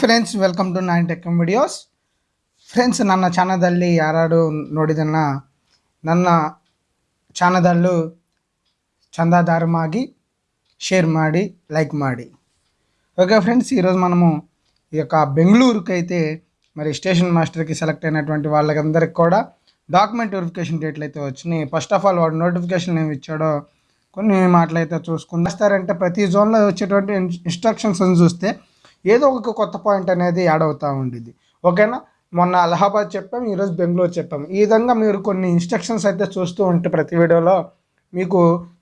friends welcome to nine tech videos friends ನನ್ನ ಚಾನಲಲ್ಲಿ ಯಾರು ನೋಡಿದನ್ನ ನನ್ನ ಚಾನಲಲ್ಲೂ చందాదారమాగి షేర్ ಮಾಡಿ లైక్ ಮಾಡಿ ఓకే ఫ్రెండ్స్ ఈరోజు మనము ఈ యొక్క బెంగళూరుకి అయితే మరి స్టేషన్ మాస్టర్కి సెలెక్ట్ అయినటువంటి వాళ్ళకందరికి కూడా డాక్యుమెంట్ వెరిఫికేషన్ డేట్లు అయితే వచ్చినాయి ఫస్ట్ ఆఫ్ ఆల్ వాడు నోటిఫికేషన్ ఏమి ఇచ్చాడో కొన్ని మాటలు అయితే చూసుకుని వస్తారంటే ప్రతి జోన్లో వచ్చేటువంటి ఇన్స్ట్రక్షన్స్ చూస్తే ఏదో ఒక కొత్త పాయింట్ అనేది యాడ్ అవుతూ ఉండేది ఓకేనా మొన్న అలహాబాద్ చెప్పాం ఈరోజు బెంగళూరు చెప్పాం. ఈ విధంగా మీరు కొన్ని ఇన్స్ట్రక్షన్స్ అయితే చూస్తూ ఉంటే ప్రతి వీడియోలో మీకు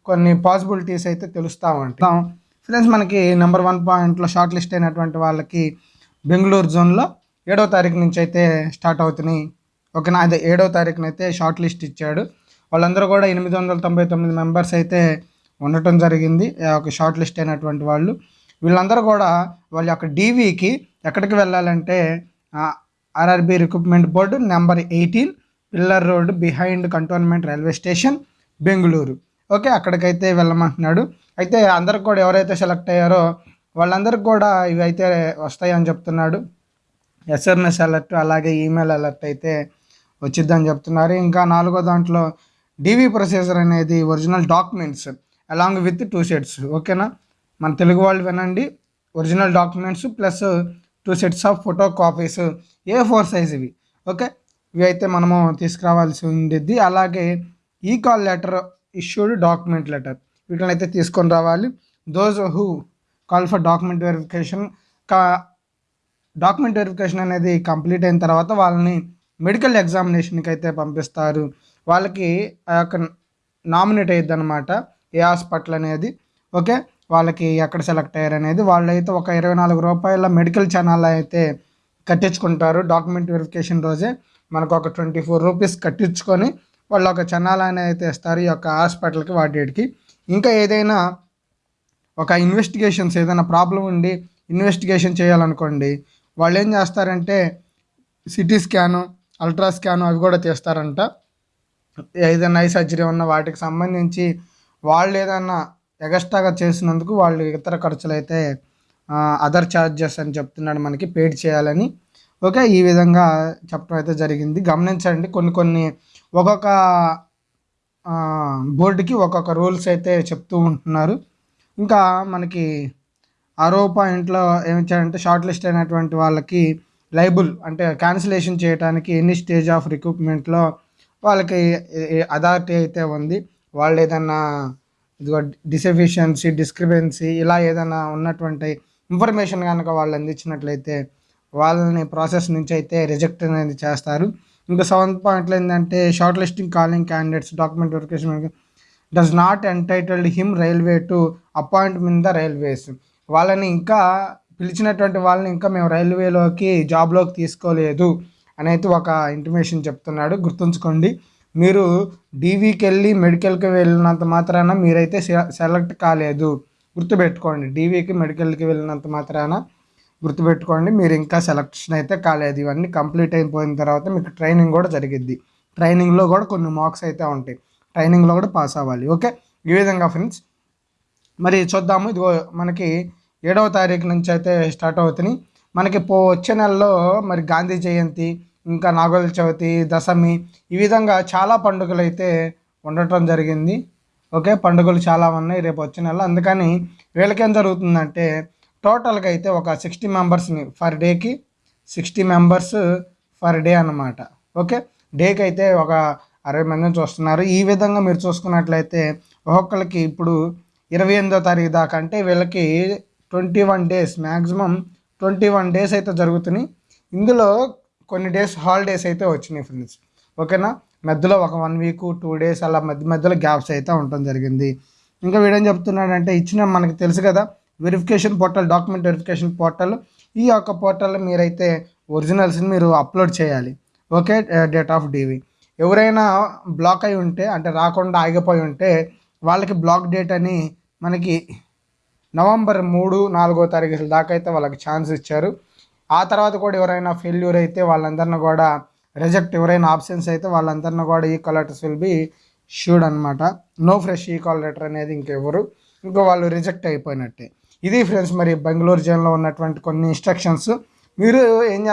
కొన్ని పాసిబిలిటీస్ అయితే తెలుస్తూ ఉంటాం ఫ్రెండ్స్ మనకి నెంబర్ వన్ పాయింట్లో షార్ట్ లిస్ట్ అయినటువంటి వాళ్ళకి బెంగళూరు జోన్లో ఏడవ తారీఖు నుంచి అయితే స్టార్ట్ అవుతున్నాయి. ఓకేనా అదే ఏడవ తారీఖున అయితే షార్ట్ లిస్ట్ ఇచ్చాడు. వాళ్ళందరూ కూడా ఎనిమిది వందల తొంభై తొమ్మిది మెంబర్స్ అయితే ఉండటం జరిగింది. ఒక షార్ట్ లిస్ట్ అయినటువంటి వాళ్ళు. వీళ్ళందరూ కూడా వాళ్ళ యొక్క డీవీకి ఎక్కడికి వెళ్ళాలంటే RRB recruitment board number eighteen pillar road behind cantonment railway station Bengaluru okay అక్కడికైతే వెళ్ళమంటున్నాడు. అయితే అందరికి కూడా ఎవరైతే సెలెక్ట్ అయ్యారో వాళ్ళందరికి కూడా ఇవి అయితే వస్తాయని చెప్తున్నాడు. ఎస్ఎంఎస్ అలర్ట్ అలాగే ఈమెయిల్ అలర్ట్ అయితే వచ్చిద్దని చెప్తున్నారు. ఇంకా నాలుగో దాంట్లో డివి ప్రొసీజర్ అనేది original documents along with two sets ఓకేనా మన తెలుగు వాళ్ళు వినండి. Original documents plus two sets of photo copies A four size ఇవి. ఓకే ఇవి అయితే మనము తీసుకురావాల్సి ఉండేది అలాగే ఈ call letter issued document letter వీటిని అయితే తీసుకొని రావాలి. Those who call for document verification కా డాక్యుమెంట్ వెరిఫికేషన్ అనేది కంప్లీట్ అయిన తర్వాత వాళ్ళని మెడికల్ ఎగ్జామినేషన్కి అయితే పంపిస్తారు. వాళ్ళకి ఆ యొక్క నామినేట్ అయ్యిద్ది అనమాట ఏ హాస్పిటల్ అనేది. ఓకే వాళ్ళకి ఎక్కడ సెలెక్ట్ అయ్యారు అనేది వాళ్ళు అయితే ఒక ఇరవై నాలుగు రూపాయల మెడికల్ ఛానల్ అయితే కట్టించుకుంటారు. డాక్యుమెంట్ వెరిఫికేషన్ రోజే మనకు ఒక ట్వంటీ ఫోర్ రూపీస్ కట్టించుకొని వాళ్ళు ఒక ఛానల్ అయితే ఇస్తారు ఈ యొక్క హాస్పిటల్కి వాటికి ఇంకా ఏదైనా ఒక ఇన్వెస్టిగేషన్స్ ఏదైనా ప్రాబ్లం ఉండి ఇన్వెస్టిగేషన్ చేయాలనుకోండి వాళ్ళు ఏం చేస్తారంటే సిటీ స్కాను అల్ట్రా స్కాను అవి కూడా తీస్తారంట. ఏదైనా ఐ సర్జరీ ఉన్న వాటికి సంబంధించి వాళ్ళు ఏదైనా ఎగస్ట్రాగా చేసినందుకు వాళ్ళు ఇతర ఖర్చులు అయితే అదర్ ఛార్జెస్ అని చెప్తున్నాడు మనకి పేడ్ చేయాలని. ఓకే ఈ విధంగా చెప్పడం అయితే జరిగింది. గమనించండి కొన్ని కొన్ని ఒక్కొక్క బోర్డుకి ఒక్కొక్క రూల్స్ అయితే చెప్తూ ఉంటున్నారు. ఇంకా మనకి ఆరో ఇంట్లో ఏమిచ్చారంటే షార్ట్ లిస్ట్ అయినటువంటి వాళ్ళకి లైబుల్ అంటే క్యాన్సిలేషన్ చేయడానికి ఎన్ని స్టేజ్ ఆఫ్ రిక్రూట్మెంట్లో వాళ్ళకి అథారిటీ అయితే ఉంది వాళ్ళు ఏదన్నా ఇదిగో డిసెఫిషియన్సీ డిస్క్రిపెన్సీ ఇలా ఏదైనా ఉన్నటువంటి ఇన్ఫర్మేషన్ కనుక వాళ్ళు అందించినట్లయితే వాళ్ళని ప్రాసెస్ నుంచి అయితే రిజెక్ట్ అనేది చేస్తారు. ఇంకా సెవెంత్ పాయింట్లో ఏంటంటే short listing calling candidates document verification does not entitled him railway to appointment the railways వాళ్ళని ఇంకా పిలిచినటువంటి వాళ్ళని ఇంకా మేము రైల్వేలోకి జాబ్లోకి తీసుకోలేదు అని అయితే ఒక ఇంటిమేషన్ చెప్తున్నాడు. గుర్తుంచుకోండి. మీరు డీవీకి వెళ్ళి మెడికల్కి వెళ్ళినంత మాత్రాన మీరైతే సెలెక్ట్ కాలేదు. గుర్తుపెట్టుకోండి డీవీకి మెడికల్కి వెళ్ళినంత మాత్రాన గుర్తుపెట్టుకోండి మీరు ఇంకా సెలెక్షన్ అయితే కాలేదు. ఇవన్నీ కంప్లీట్ అయిపోయిన తర్వాత మీకు ట్రైనింగ్ కూడా జరిగిద్ది. ట్రైనింగ్లో కూడా కొన్ని మార్క్స్ అయితే ఉంటాయి. ట్రైనింగ్లో కూడా పాస్ అవ్వాలి. ఓకే? ఈ విధంగా ఫ్రెండ్స్. మరి చూద్దాము. ఇదిగో మనకి ఏడవ తారీఖు నుంచి అయితే స్టార్ట్ అవుతున్నాయి. మనకి పో వచ్చే నెలలో మరి గాంధీ జయంతి ఇంకా నాగుల చవితి దశమి ఈ విధంగా చాలా పండుగలు అయితే ఉండటం జరిగింది. ఓకే పండుగలు చాలా ఉన్నాయి రేపు వచ్చే నెల అందుకని వీళ్ళకేం జరుగుతుందంటే టోటల్గా అయితే ఒక సిక్స్టీ మెంబర్స్ని ఫర్ డేకి సిక్స్టీ మెంబర్స్ ఫర్ డే అనమాట ఓకే డేకి అయితే ఒక అరవై మందిని చూస్తున్నారు. ఈ విధంగా మీరు చూసుకున్నట్లయితే ఒక్కొక్కరికి ఇప్పుడు ఇరవై ఎనిమిదో తారీఖు దాకా అంటే వీళ్ళకి twenty one days maximum twenty one days అయితే జరుగుతున్నాయి. ఇందులో కొన్ని డేస్ హాలిడేస్ అయితే వచ్చినాయి ఫ్రెండ్స్ ఓకేనా మధ్యలో ఒక వన్ వీక్ టూ డేస్ అలా మధ్య మధ్యలో గ్యాప్స్ అయితే ఉండటం జరిగింది. ఇంకా వీడేం చెప్తున్నాడంటే ఇచ్చిన మనకి తెలుసు కదా verification portal document verification portal ఈ యొక్క పోర్టల్ మీరైతే ఒరిజినల్స్ని మీరు అప్లోడ్ చేయాలి. ఓకే డేట్ ఆఫ్ డీవీ ఎవరైనా బ్లాక్ అయి ఉంటే అంటే రాకుండా ఆగిపోయి ఉంటే వాళ్ళకి బ్లాక్ డేట్ అని మనకి నవంబర్ మూడు నాలుగో తారీఖు దాకా అయితే వాళ్ళకి ఛాన్స్ ఇచ్చారు. ఆ తర్వాత కూడా ఎవరైనా ఫెయిల్యూర్ అయితే వాళ్ళందరిని కూడా రిజెక్ట్ ఎవరైనా ఆప్షన్స్ అయితే వాళ్ళందరిని కూడా ఈ లెటర్స్ విల్ బి షూడ్ అనమాట నో ఫ్రెష్ ఈ కాల్ లెటర్ అనేది ఇంకెవరు ఇంకా వాళ్ళు రిజెక్ట్ అయిపోయినట్టే. ఇది ఫ్రెండ్స్ మరి బెంగళూరు జైన్లో ఉన్నటువంటి కొన్ని ఇన్స్ట్రక్షన్స్ మీరు ఏం